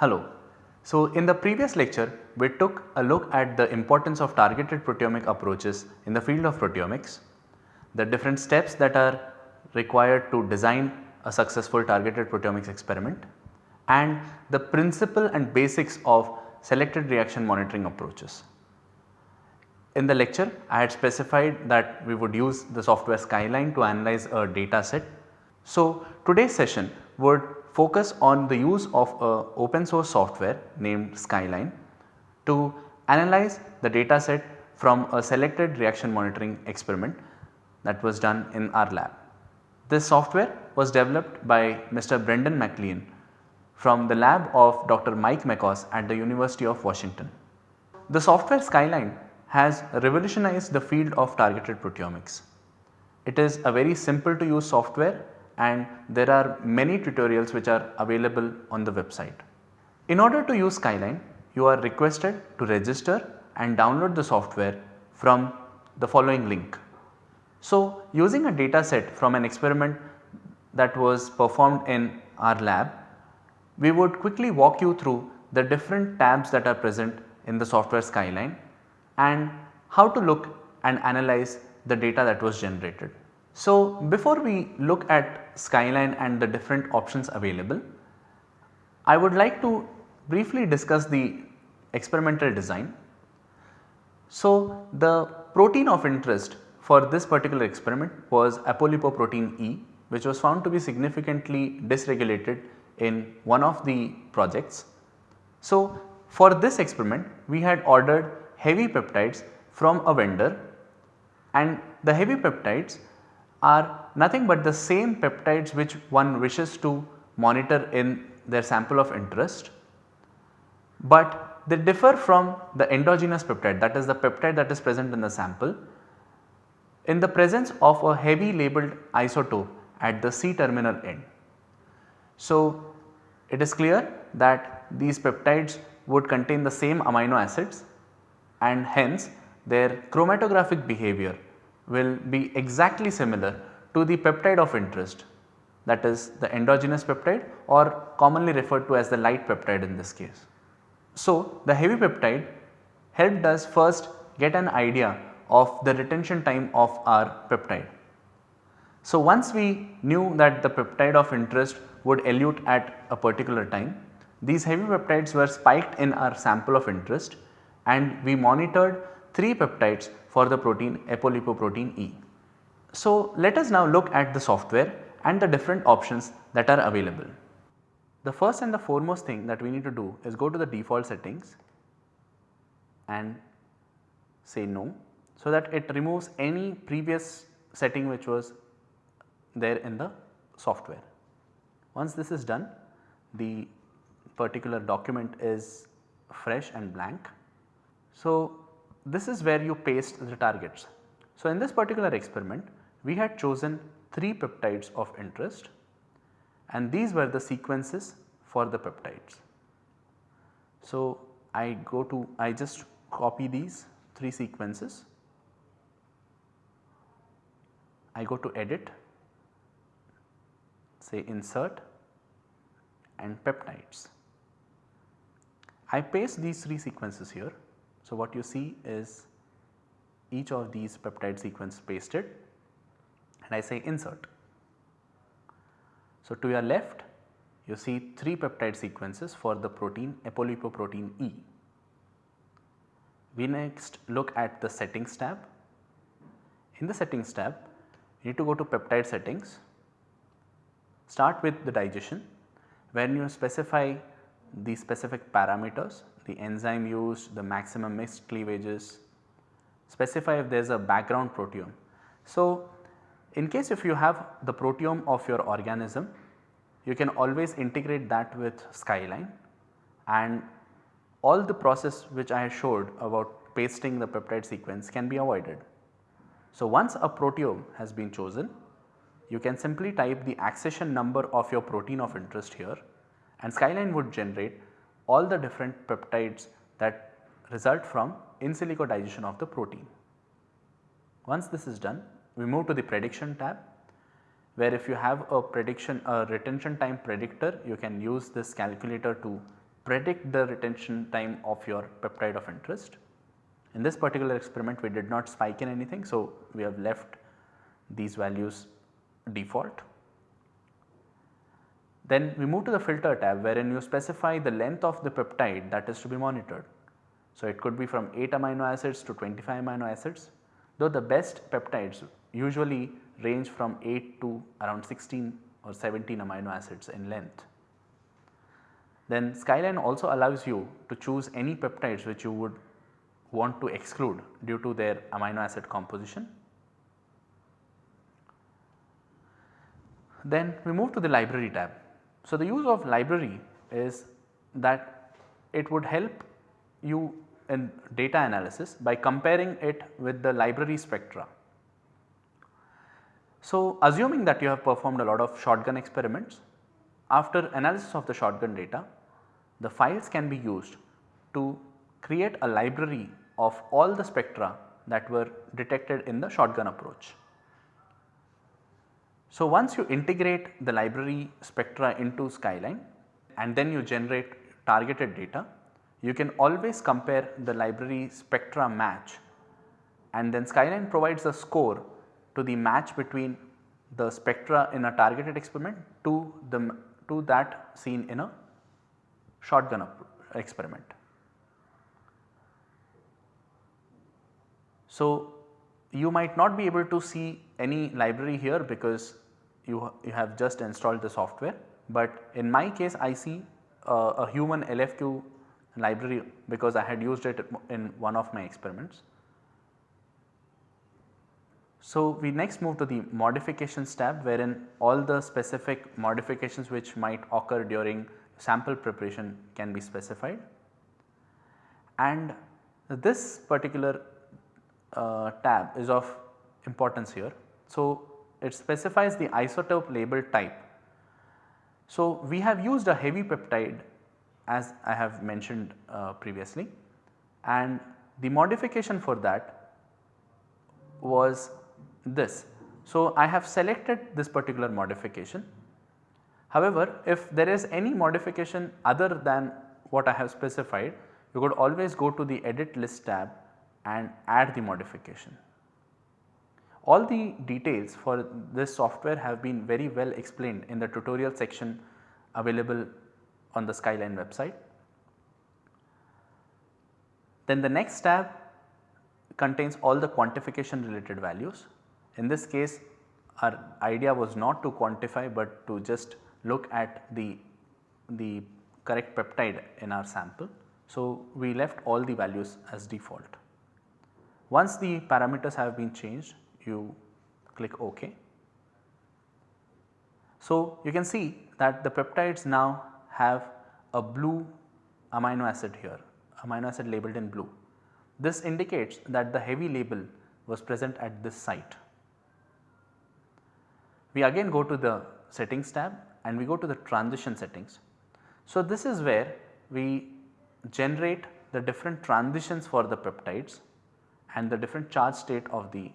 Hello. So, in the previous lecture we took a look at the importance of targeted proteomic approaches in the field of proteomics, the different steps that are required to design a successful targeted proteomics experiment and the principle and basics of selected reaction monitoring approaches. In the lecture I had specified that we would use the software Skyline to analyze a data set. So, today's session would focus on the use of a open source software named Skyline to analyze the data set from a selected reaction monitoring experiment that was done in our lab. This software was developed by Mr. Brendan McLean from the lab of Dr. Mike MacCoss at the University of Washington. The software Skyline has revolutionized the field of targeted proteomics. It is a very simple to use software and there are many tutorials which are available on the website. In order to use Skyline, you are requested to register and download the software from the following link. So, using a data set from an experiment that was performed in our lab, we would quickly walk you through the different tabs that are present in the software Skyline and how to look and analyze the data that was generated. So, before we look at Skyline and the different options available, I would like to briefly discuss the experimental design. So, the protein of interest for this particular experiment was apolipoprotein E which was found to be significantly dysregulated in one of the projects. So, for this experiment we had ordered heavy peptides from a vendor and the heavy peptides are nothing but the same peptides which one wishes to monitor in their sample of interest, but they differ from the endogenous peptide that is the peptide that is present in the sample in the presence of a heavy labeled isotope at the C terminal end. So, it is clear that these peptides would contain the same amino acids and hence their chromatographic behavior will be exactly similar to the peptide of interest that is the endogenous peptide or commonly referred to as the light peptide in this case. So, the heavy peptide helped us first get an idea of the retention time of our peptide. So, once we knew that the peptide of interest would elute at a particular time, these heavy peptides were spiked in our sample of interest and we monitored 3 peptides for the protein apolipoprotein E. So, let us now look at the software and the different options that are available. The first and the foremost thing that we need to do is go to the default settings and say no so that it removes any previous setting which was there in the software. Once this is done the particular document is fresh and blank so, this is where you paste the targets. So, in this particular experiment we had chosen 3 peptides of interest and these were the sequences for the peptides. So, I go to I just copy these 3 sequences, I go to edit say insert and peptides. I paste these 3 sequences here so, what you see is each of these peptide sequence pasted and I say insert. So, to your left you see 3 peptide sequences for the protein apolipoprotein E. We next look at the settings tab. In the settings tab you need to go to peptide settings, start with the digestion when you specify the specific parameters the enzyme used, the maximum missed cleavages, specify if there is a background proteome. So, in case if you have the proteome of your organism, you can always integrate that with Skyline and all the process which I showed about pasting the peptide sequence can be avoided. So, once a proteome has been chosen, you can simply type the accession number of your protein of interest here and Skyline would generate all the different peptides that result from in silico digestion of the protein. Once this is done, we move to the prediction tab where if you have a prediction a retention time predictor you can use this calculator to predict the retention time of your peptide of interest. In this particular experiment we did not spike in anything. So, we have left these values default. Then we move to the filter tab wherein you specify the length of the peptide that is to be monitored. So, it could be from 8 amino acids to 25 amino acids though the best peptides usually range from 8 to around 16 or 17 amino acids in length. Then Skyline also allows you to choose any peptides which you would want to exclude due to their amino acid composition. Then we move to the library tab. So, the use of library is that it would help you in data analysis by comparing it with the library spectra. So, assuming that you have performed a lot of shotgun experiments, after analysis of the shotgun data, the files can be used to create a library of all the spectra that were detected in the shotgun approach. So, once you integrate the library spectra into Skyline and then you generate targeted data, you can always compare the library spectra match and then Skyline provides a score to the match between the spectra in a targeted experiment to the to that seen in a shotgun experiment. So, you might not be able to see any library here because you, you have just installed the software, but in my case I see uh, a human LFQ library because I had used it in one of my experiments. So, we next move to the modifications tab wherein all the specific modifications which might occur during sample preparation can be specified and this particular uh, tab is of importance here. So, it specifies the isotope label type. So, we have used a heavy peptide as I have mentioned uh, previously and the modification for that was this. So, I have selected this particular modification. However, if there is any modification other than what I have specified, you could always go to the edit list tab and add the modification. All the details for this software have been very well explained in the tutorial section available on the Skyline website. Then the next tab contains all the quantification related values. In this case our idea was not to quantify but to just look at the, the correct peptide in our sample. So, we left all the values as default. Once the parameters have been changed you click OK. So, you can see that the peptides now have a blue amino acid here, amino acid labeled in blue. This indicates that the heavy label was present at this site. We again go to the settings tab and we go to the transition settings. So, this is where we generate the different transitions for the peptides and the different charge state of the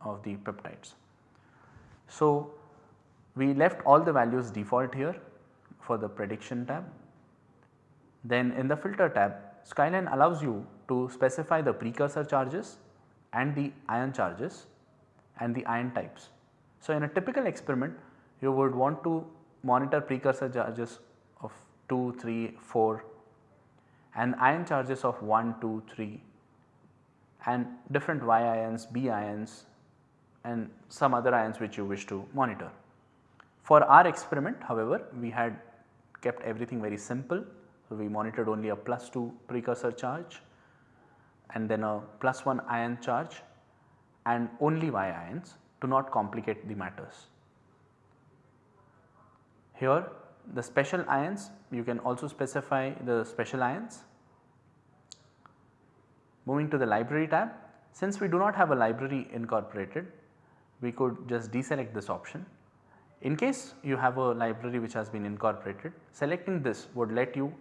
of the peptides. So, we left all the values default here for the prediction tab. Then in the filter tab Skyline allows you to specify the precursor charges and the ion charges and the ion types. So, in a typical experiment you would want to monitor precursor charges of 2, 3, 4 and ion charges of 1, 2, 3 and different Y ions, B ions and some other ions which you wish to monitor. For our experiment however, we had kept everything very simple. So, we monitored only a plus 2 precursor charge and then a plus 1 ion charge and only Y ions to not complicate the matters. Here the special ions you can also specify the special ions. Moving to the library tab since we do not have a library incorporated we could just deselect this option in case you have a library which has been incorporated, selecting this would let you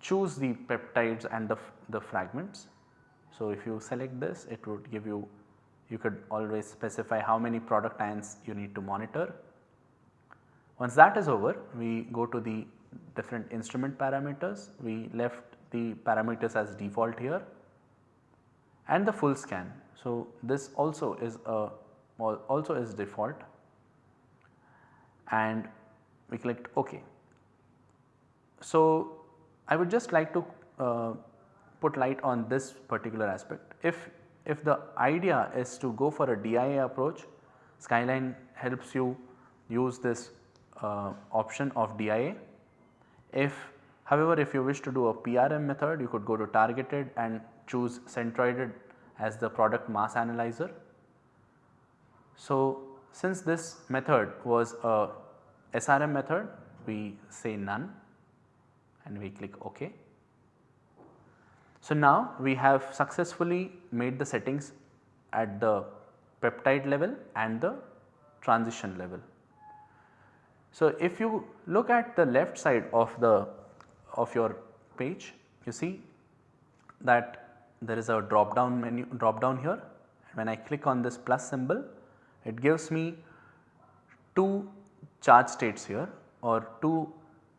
choose the peptides and the, the fragments. So, if you select this it would give you, you could always specify how many product ions you need to monitor. Once that is over we go to the different instrument parameters. We left the parameters as default here and the full scan. So, this also is a also is default and we clicked OK. So, I would just like to uh, put light on this particular aspect. If, if the idea is to go for a DIA approach, Skyline helps you use this uh, option of DIA. If however, if you wish to do a PRM method you could go to targeted and choose centroided as the product mass analyzer. So, since this method was a SRM method we say none and we click OK. So, now we have successfully made the settings at the peptide level and the transition level. So, if you look at the left side of the of your page you see that there is a drop down menu drop down here when I click on this plus symbol it gives me two charge states here or two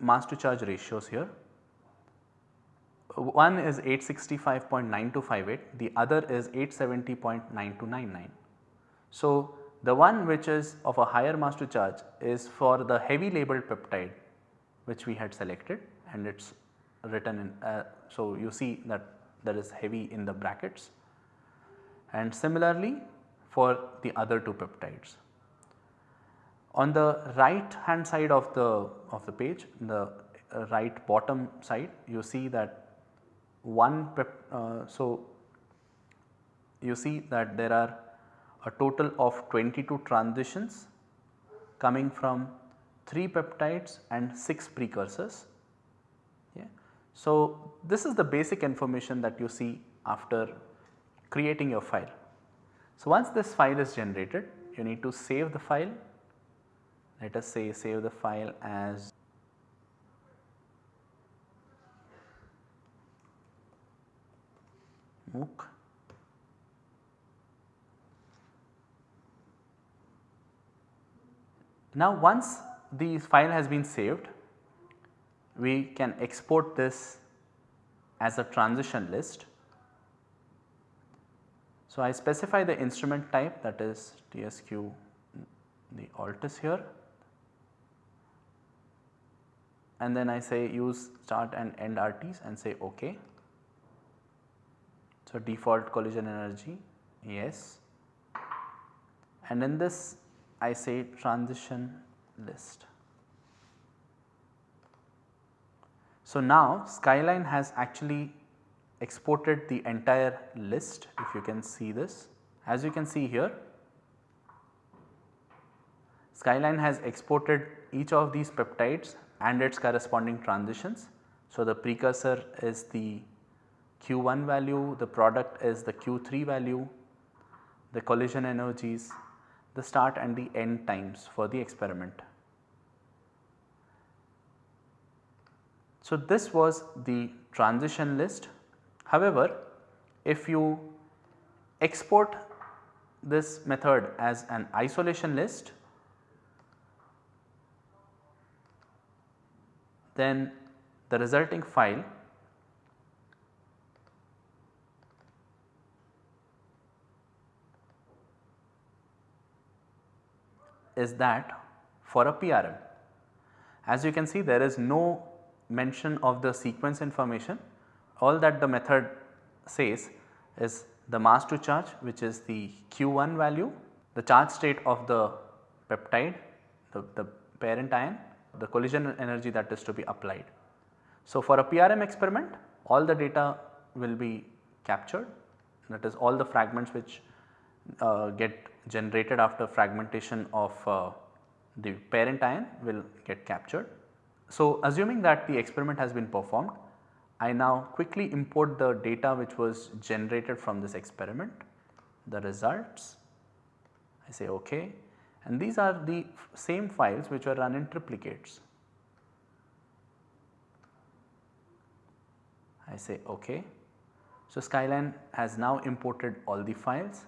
mass to charge ratios here. One is 865.9258 the other is 870.9299. So, the one which is of a higher mass to charge is for the heavy labeled peptide which we had selected and it is written in. Uh, so, you see that there is heavy in the brackets and similarly for the other two peptides. On the right hand side of the of the page the uh, right bottom side you see that one pep, uh, so you see that there are a total of 22 transitions coming from 3 peptides and 6 precursors. Yeah. So, this is the basic information that you see after creating your file. So, once this file is generated you need to save the file let us say save the file as MOOC Now once the file has been saved we can export this as a transition list. So, I specify the instrument type that is TSQ the Altis here and then I say use start and end RTs and say OK. So, default collision energy yes and in this I say transition list. So, now Skyline has actually exported the entire list if you can see this. As you can see here Skyline has exported each of these peptides and its corresponding transitions. So, the precursor is the Q1 value, the product is the Q3 value, the collision energies the start and the end times for the experiment. So, this was the transition list. However, if you export this method as an isolation list, then the resulting file is that for a PRM. As you can see there is no mention of the sequence information all that the method says is the mass to charge which is the Q1 value, the charge state of the peptide, the, the parent ion, the collision energy that is to be applied. So, for a PRM experiment all the data will be captured that is all the fragments which uh, get generated after fragmentation of uh, the parent ion will get captured. So, assuming that the experiment has been performed, I now quickly import the data which was generated from this experiment, the results, I say ok and these are the same files which were run in triplicates. I say ok. So, Skyline has now imported all the files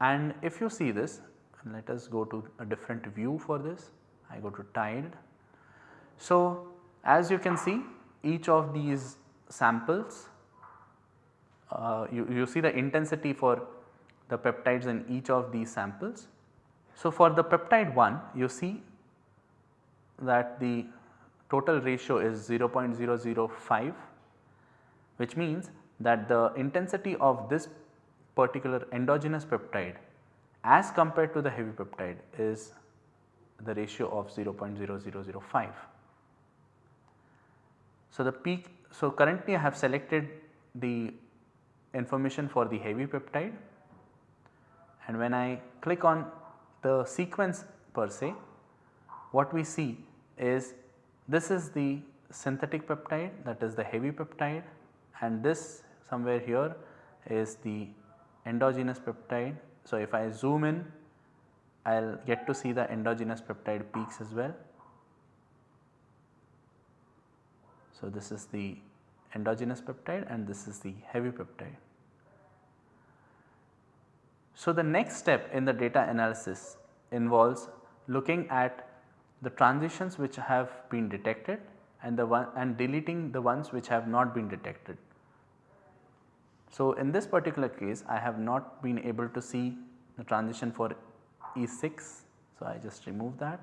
And if you see this let us go to a different view for this I go to tiled. So, as you can see each of these samples uh, you, you see the intensity for the peptides in each of these samples. So, for the peptide 1 you see that the total ratio is 0.005 which means that the intensity of this particular endogenous peptide as compared to the heavy peptide is the ratio of 0.0005. So, the peak so currently I have selected the information for the heavy peptide and when I click on the sequence per se what we see is this is the synthetic peptide that is the heavy peptide and this somewhere here is the endogenous peptide. So, if I zoom in I will get to see the endogenous peptide peaks as well. So, this is the endogenous peptide and this is the heavy peptide. So, the next step in the data analysis involves looking at the transitions which have been detected and the one and deleting the ones which have not been detected. So, in this particular case I have not been able to see the transition for E6. So, I just remove that.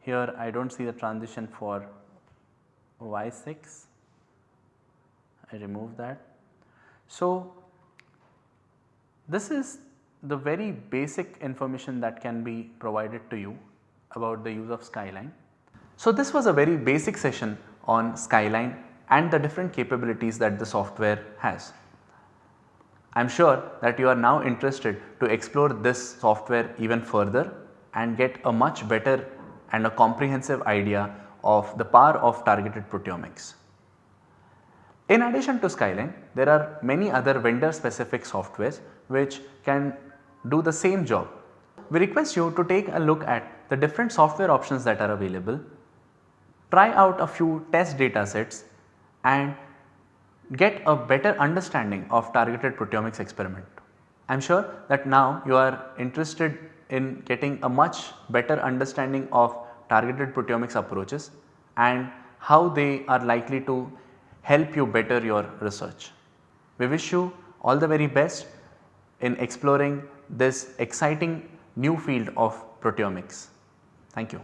Here I do not see the transition for Y6, I remove that. So, this is the very basic information that can be provided to you about the use of Skyline. So, this was a very basic session on Skyline and the different capabilities that the software has. I am sure that you are now interested to explore this software even further and get a much better and a comprehensive idea of the power of targeted proteomics. In addition to Skyline, there are many other vendor specific softwares which can do the same job. We request you to take a look at the different software options that are available, try out a few test data sets and get a better understanding of targeted proteomics experiment. I am sure that now you are interested in getting a much better understanding of targeted proteomics approaches and how they are likely to help you better your research. We wish you all the very best in exploring this exciting new field of proteomics. Thank you.